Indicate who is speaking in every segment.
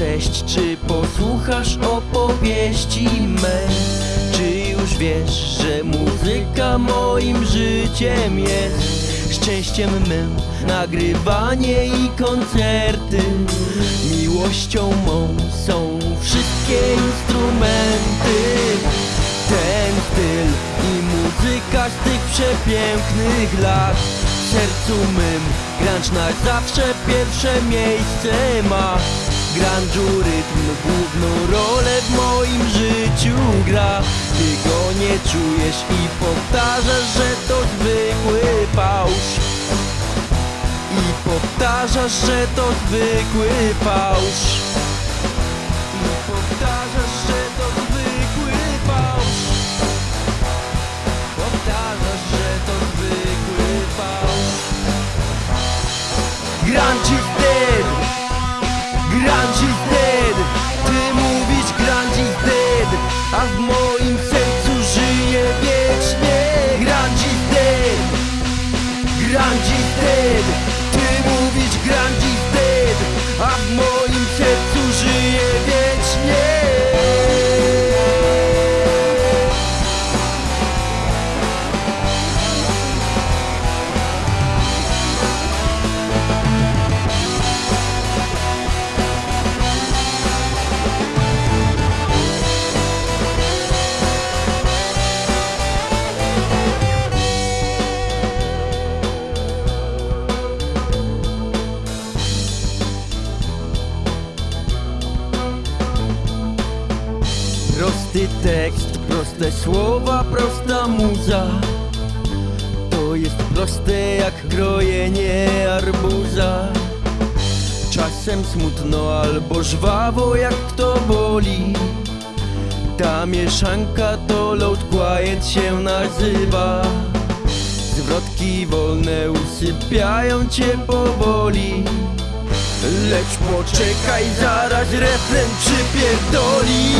Speaker 1: Cześć, czy posłuchasz opowieści mej? Czy już wiesz, że muzyka moim życiem jest? Szczęściem mym nagrywanie i koncerty. Miłością mą są wszystkie instrumenty. Ten styl i muzyka z tych przepięknych lat. W sercu mym grunge na zawsze pierwsze miejsce ma Grunge'u rytm główną rolę w moim życiu gra. Ty go nie czujesz i powtarzasz, że to zwykły fałsz. I powtarzasz, że to zwykły fałsz. I powtarzasz, że to zwykły fałsz. Powtarzasz, że to zwykły fałsz. Is dead Grunge dead Ty mówisz grunge dead A w moim Czasem smutno albo żwawo jak kto boli. Ta mieszanka to load quiet się nazywa. Zwrotki wolne usypiają cię powoli. Lecz poczekaj, zaraz refren przypierdoli.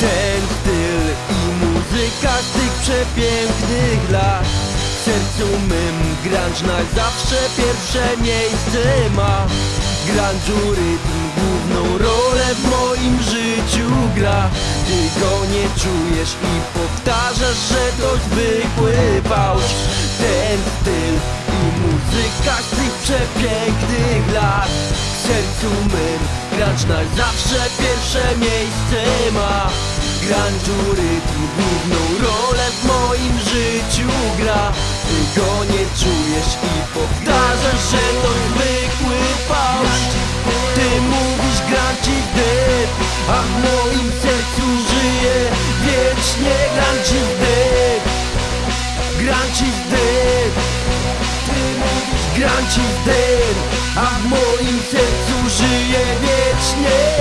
Speaker 1: Ten styl i muzyka z tych przepięknych lat. W sercu mym grunge na zawsze pierwsze miejsce ma Grunge'u rytm główną rolę w moim życiu gra. Ty go nie czujesz i powtarzasz, że to zwykły fałsz Ten styl i muzyka z tych przepięknych lat. W sercu mym grunge na zawsze pierwsze miejsce ma. Grunge'u rytm główną rolę w moim życiu gra. Ty go nie czujesz i powtarzasz, że to zwykły fałsz. Ty mówisz grunge is dead, a w moim sercu żyje wiecznie grunge is dead Grunge is dead Ty mówisz grunge is dead A w moim sercu żyje wiecznie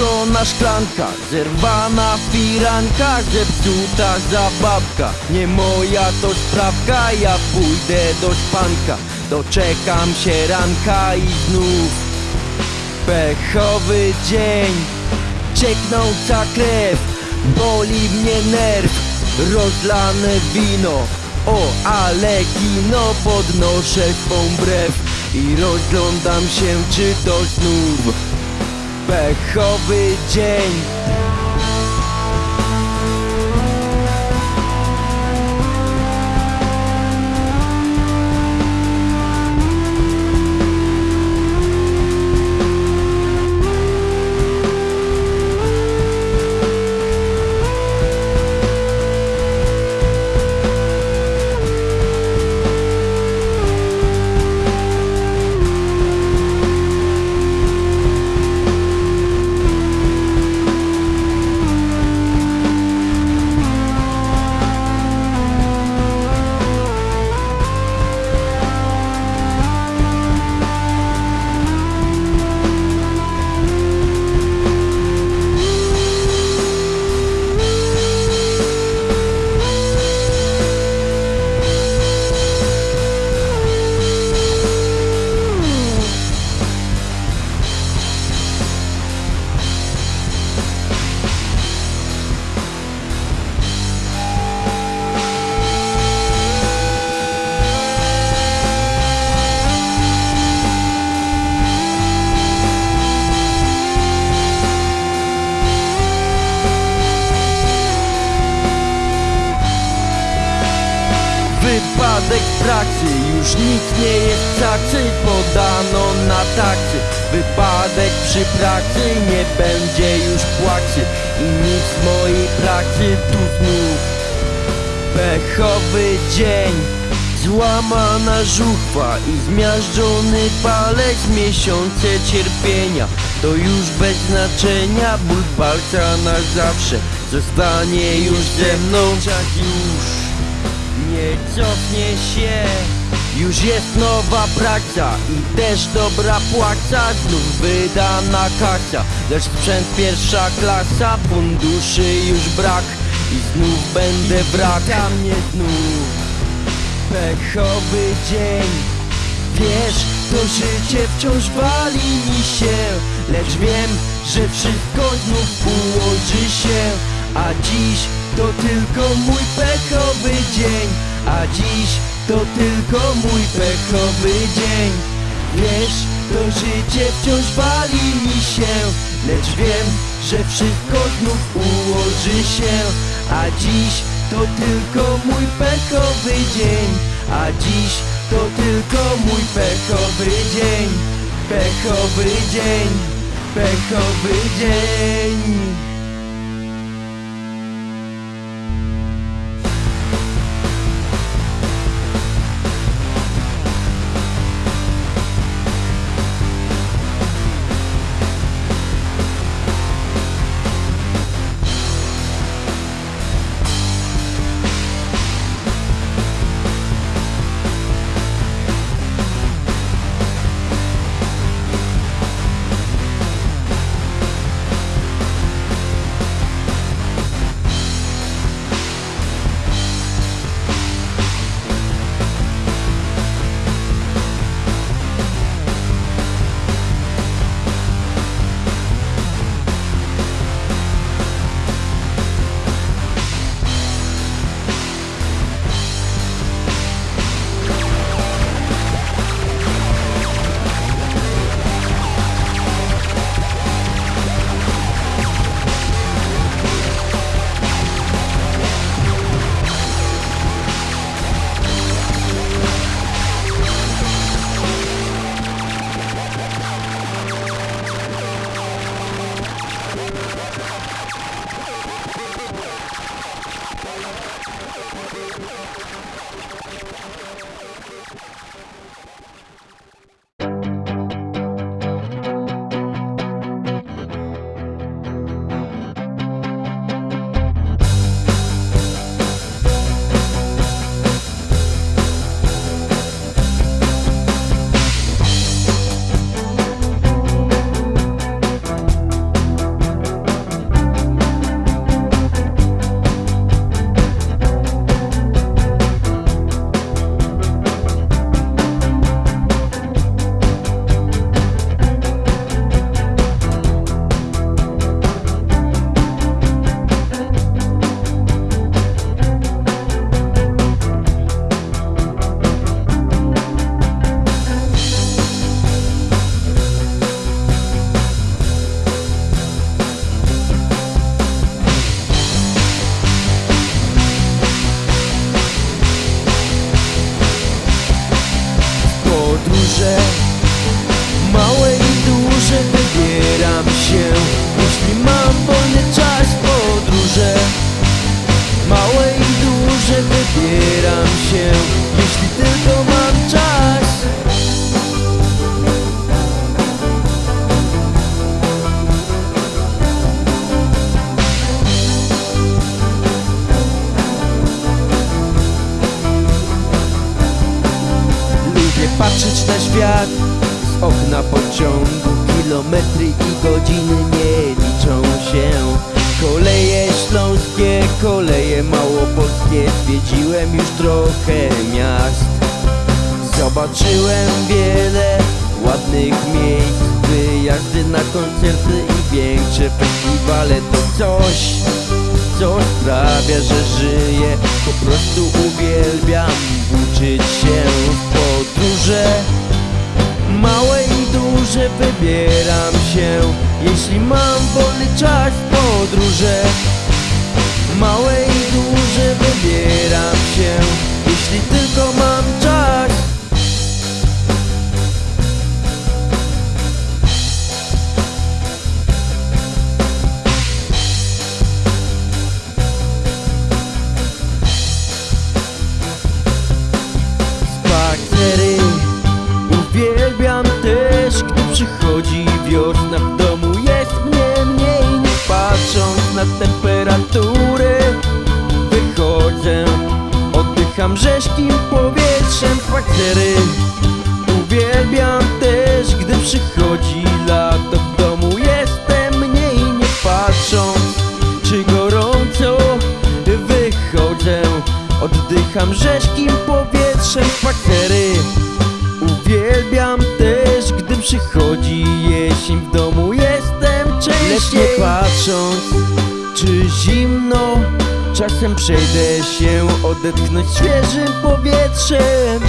Speaker 1: Stłuczona szklanka, zerwana firanka, zepsuta zabawka. Nie moja to sprawka, ja pójdę do szpanka. Doczekam się ranka i znów Pechowy dzień, cieknąca krew Boli mnie nerw, rozlane wino O, ale kino podnoszę swą brew. I rozglądam się, czy to znów Pechowy dzień nikt nie jest cacy Podano na taksy Wypadek przy pracy, nie będzie już płacy I nic mojej pracy tu znów. Pechowy dzień Złamana żuchwa i zmiażdżony palec Miesiące cierpienia. To już bez znaczenia Ból palca na zawsze. Zostanie już ze mną. Czas już. Nie cofnie się Już jest nowa praca i też dobra płaca. Znów wydana kasa Lecz sprzęt pierwsza klasa. Funduszy już brak I znów będę wrak. Tam mnie znów Pechowy dzień. Wiesz, to życie wciąż wali mi się Lecz wiem, że wszystko znów ułoży się. A dziś to tylko mój pechowy dzień. A dziś to tylko mój pechowy dzień. Wiesz, to życie wciąż wali mi się. Lecz wiem, że wszystko znów ułoży się. A dziś to tylko mój pechowy dzień. A dziś to tylko mój pechowy dzień. Pechowy dzień Pechowy dzień Zobaczyłem wiele ładnych miejsc Wyjazdy na koncerty i większe festiwale. To coś, co sprawia, że żyję. Po prostu uwielbiam uczyć się w podróże. Małe i duże wybieram się Jeśli mam wolny czas w podróże. Małe Czasem przejdę się odetchnąć świeżym powietrzem.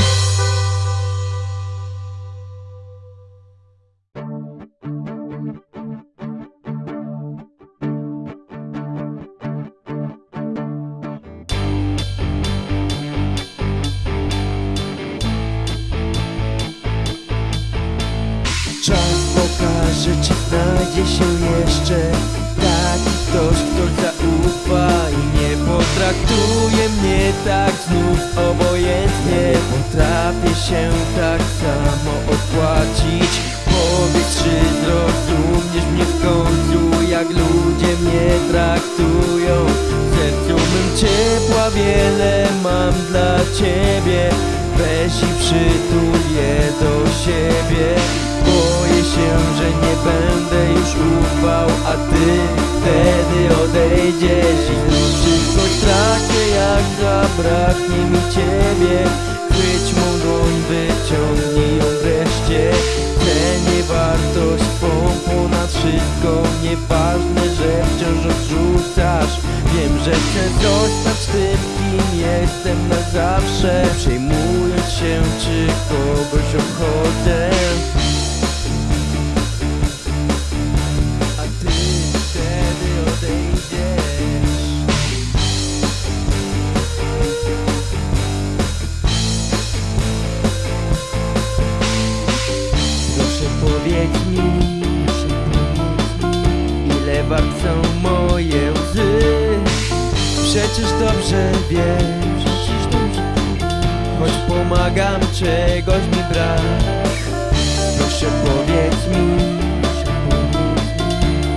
Speaker 1: że chcę zostać tym, kim jestem na zawsze Przejmując się, czy kogoś obchodzę. czegoś mi brak Proszę no powiedz mi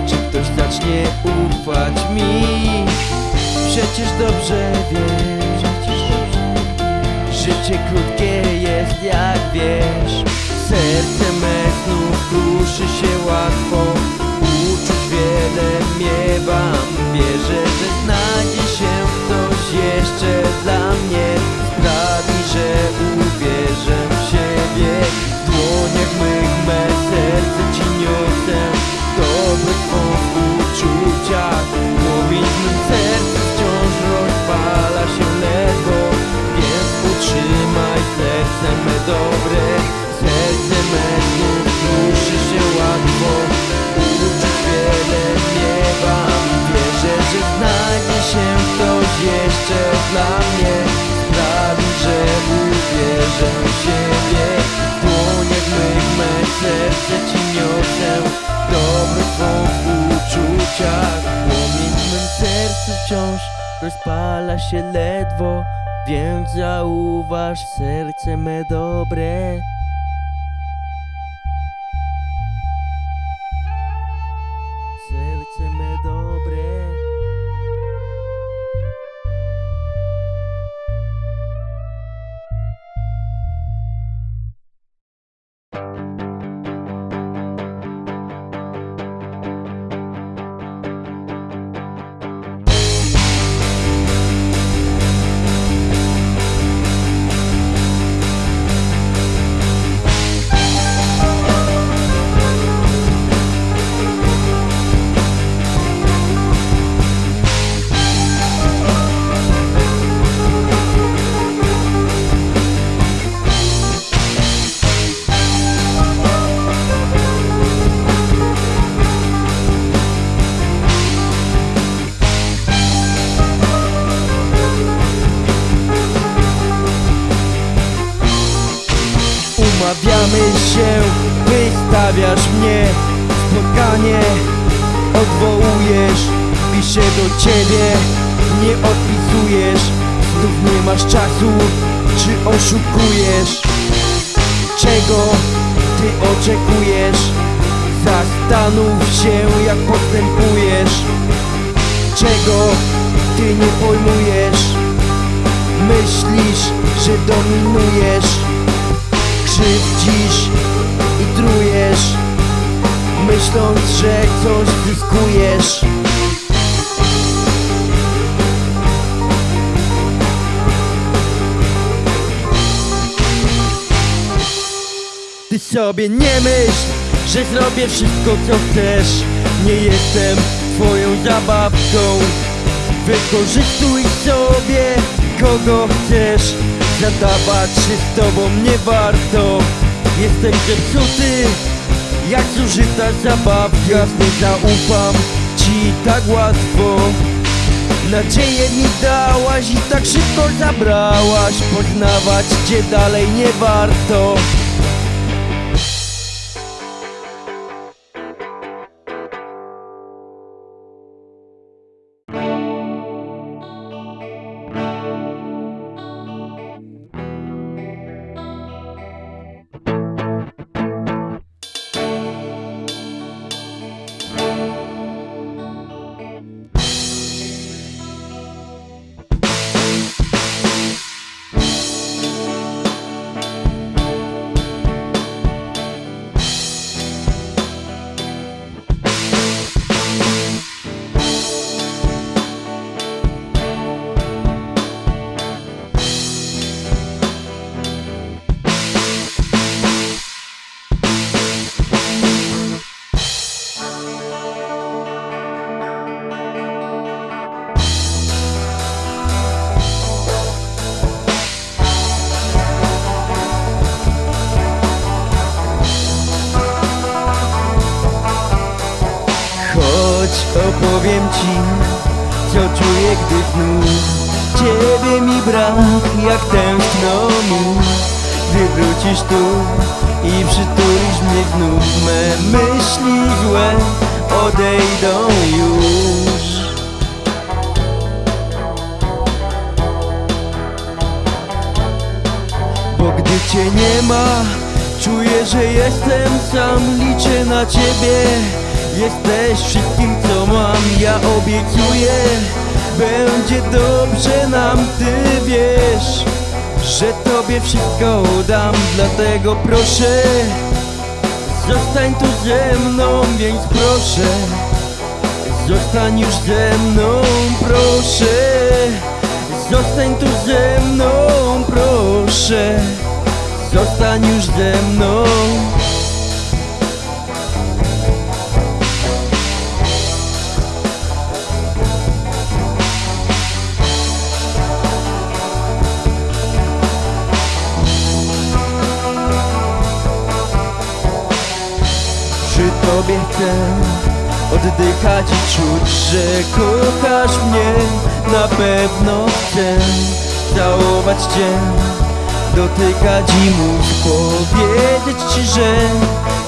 Speaker 1: Czy ktoś zacznie ufać mi? Przecież dobrze wiem Życie krótkie jest jak wiesz Serce me znów duszy się łatwo Uczuć wiele miewam Wierzę, że znajdzie się ktoś jeszcze rozpala się ledwo Więc zauważ serce me dobre. Wystawiasz mnie Spotkanie odwołujesz Piszę do ciebie, nie odpisujesz Znów nie masz czasu, czy oszukujesz? Czego ty oczekujesz? Zastanów się jak postępujesz Czego ty nie pojmujesz? Myślisz, że dominujesz Krzywdzisz i trujesz Myśląc, że coś zyskujesz. Ty sobie nie myśl, że zrobię wszystko co chcesz. Nie jestem twoją zabawką. Wykorzystuj sobie kogo chcesz. Zadawać się z tobą nie warto Jestem zepsuty jak zużyta zabawka Nie zaufam ci tak łatwo. Nadzieję mi dałaś i tak szybko zabrałaś Poznawać cię dalej nie warto Chodź opowiem ci, co czuję, gdy znów Ciebie mi brak, jak tęskno mi Gdy wrócisz tu i przytulisz mnie znów Me myśli złe odejdą już. Bo gdy cię nie ma, czuję, że jestem sam Liczę na ciebie, jesteś wszystkim co mam Ja obiecuję, będzie dobrze nam Ty wiesz, że tobie wszystko dam. Dlatego proszę, zostań tu ze mną Więc proszę, zostań już ze mną Proszę, zostań tu ze mną Proszę, zostań już ze mną Tobie chcę oddychać i czuć, że kochasz mnie. Na pewno chcę całować cię Dotykać i móc powiedzieć ci, że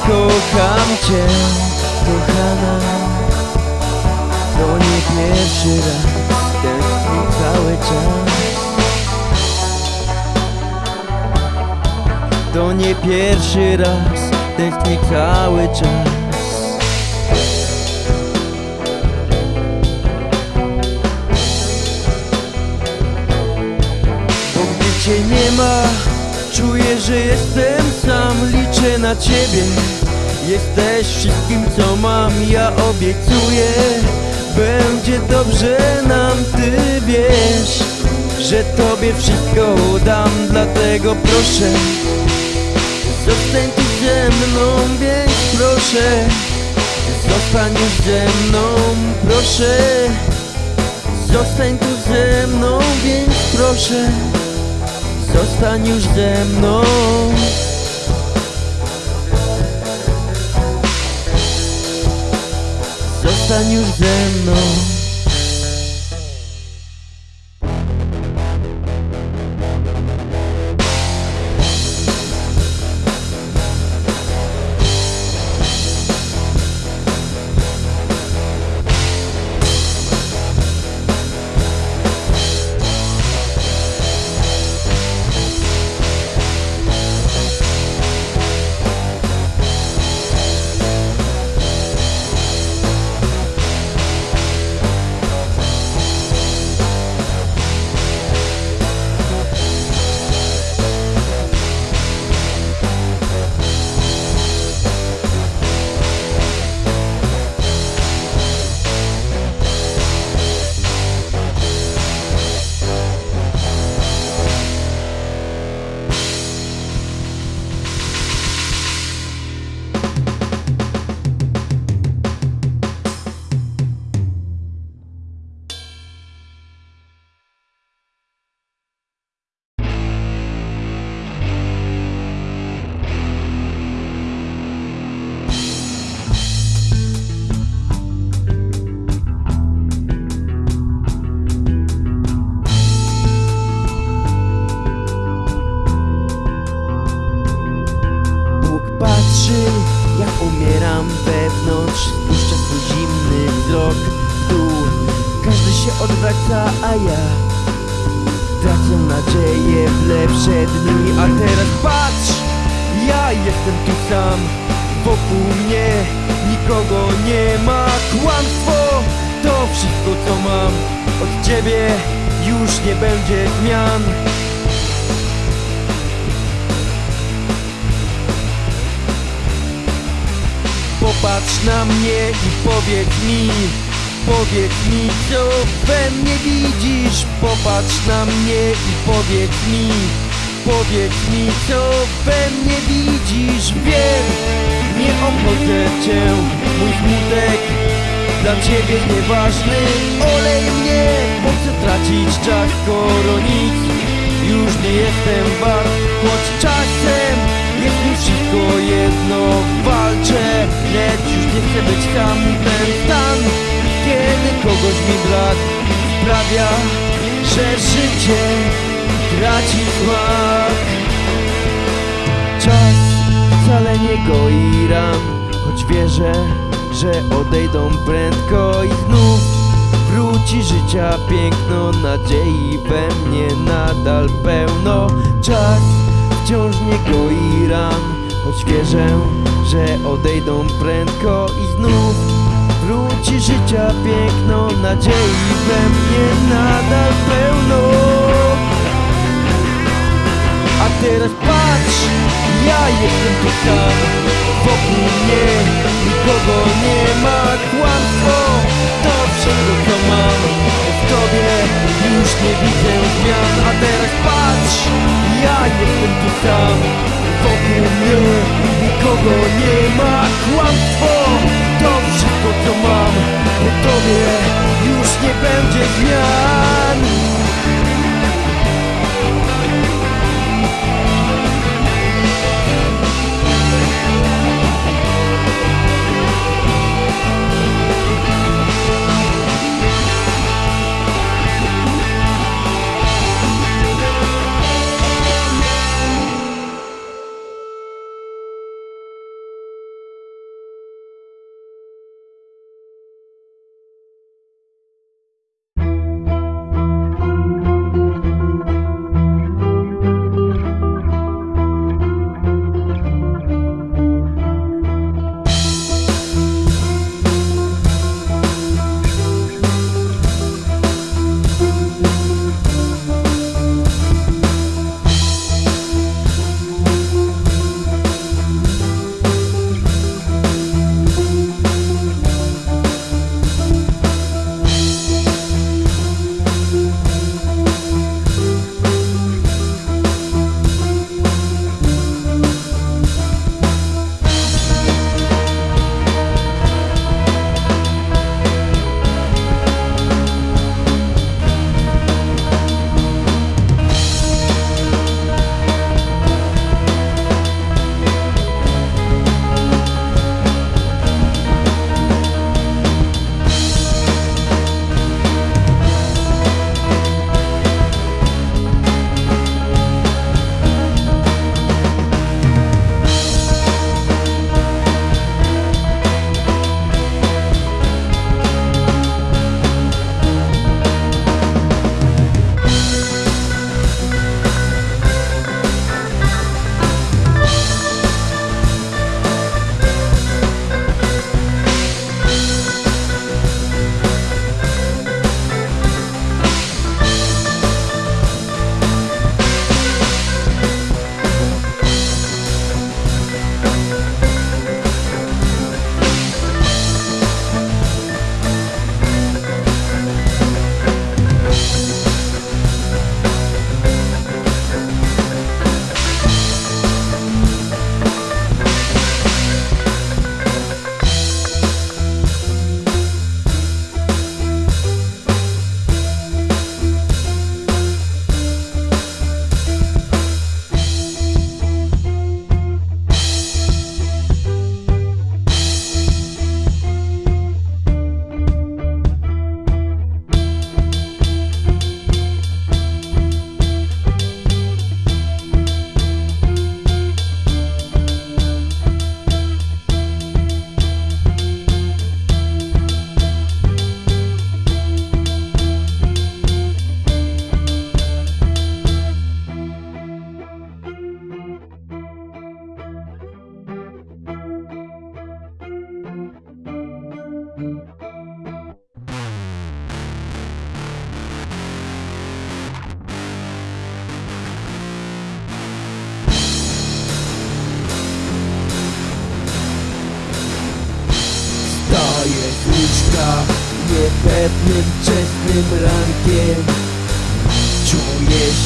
Speaker 1: kocham cię. Kochana To nie pierwszy raz Tęsknię cały czas. To nie pierwszy raz Tęsknię cały czas cię nie ma. Czuję, że jestem sam Liczę na ciebie. Jesteś wszystkim co mam Ja obiecuję. Będzie dobrze nam Ty wiesz Że tobie wszystko dam Dlatego proszę Zostań tu ze mną, więc proszę. Zostań już ze mną, proszę. Zostań tu ze mną, więc proszę Zostań już ze mną. Zostań już ze mną Od ciebie już nie będzie zmian. Popatrz na mnie i powiedz mi Powiedz mi co we mnie widzisz. Popatrz na mnie i powiedz mi Powiedz mi co we mnie widzisz. Wiem, nie obchodzę cię Mój smutek dla ciebie nieważny. Olej mnie, po co tracić czas Skoro nic? Już nie jestem wart Choć czasem jest mi wszystko jedno. Walczę, lecz już nie chcę być sam. Ten stan, kiedy kogoś mi brak Sprawia, że życie traci smak. Czas wcale nie goi ram Choć wierzę, że odejdą prędko i znów. Wróci życia piękno, nadziei we mnie nadal pełno. Czas wciąż nie goi ran Choć wierzę, że odejdą prędko i znów. Wróci życia piękno, nadziei we mnie nadal pełno. A teraz patrz, ja jestem tu sam. Wokół mnie nikogo nie ma. Kłamstwo to wszystko co mam. W tobie już nie widzę zmian. A teraz patrz, ja jestem tu sam. Wokół mnie nikogo nie ma. Kłamstwo to wszystko co mam. W tobie już nie będzie zmian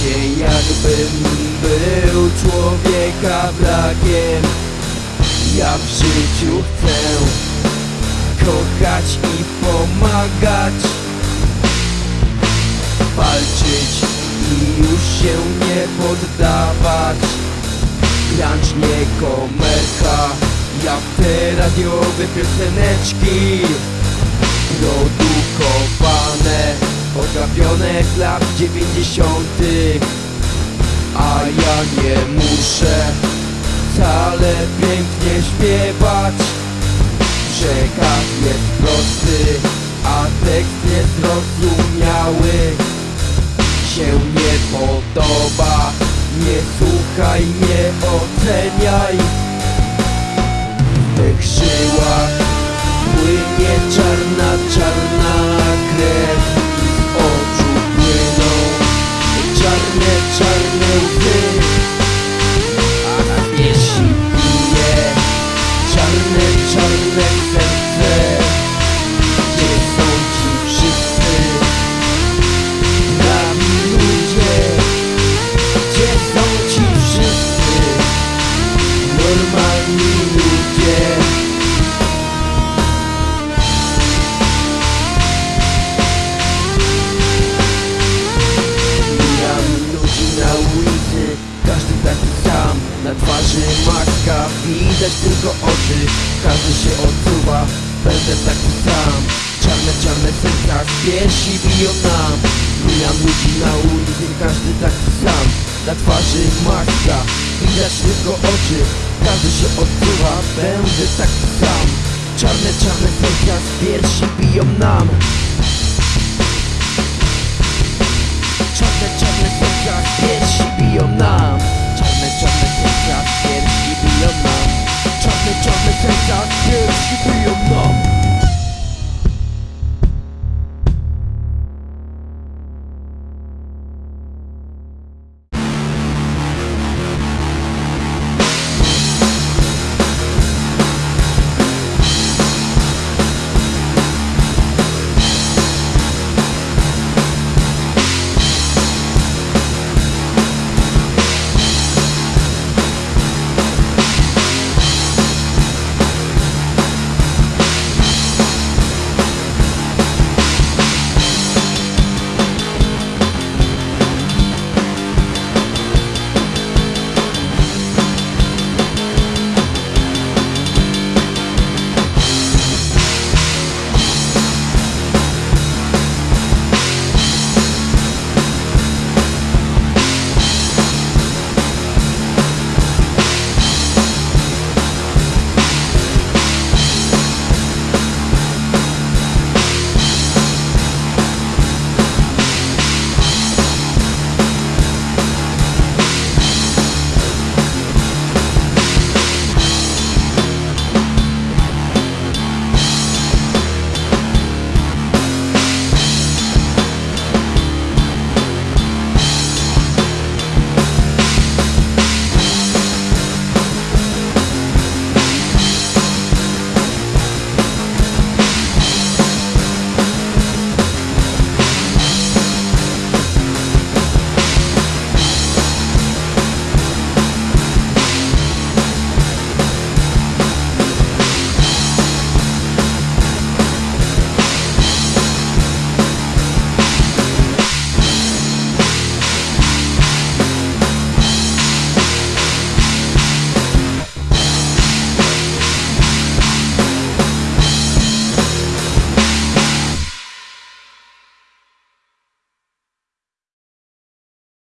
Speaker 1: się jakbym był człowieka brakiem Ja w życiu chcę kochać i pomagać. Walczyć i już się nie poddawać. Grać nie komerka Jak te radiowe pioseneczki. Produkowane Odgapione z lat dziewięćdziesiątych A ja nie muszę Wcale pięknie śpiewać. Przekaz jest prosty A tekst niezrozumiały się nie podoba Nie słuchaj, nie oceniaj. W tych żyłach płynie czarna, czarna krew Soy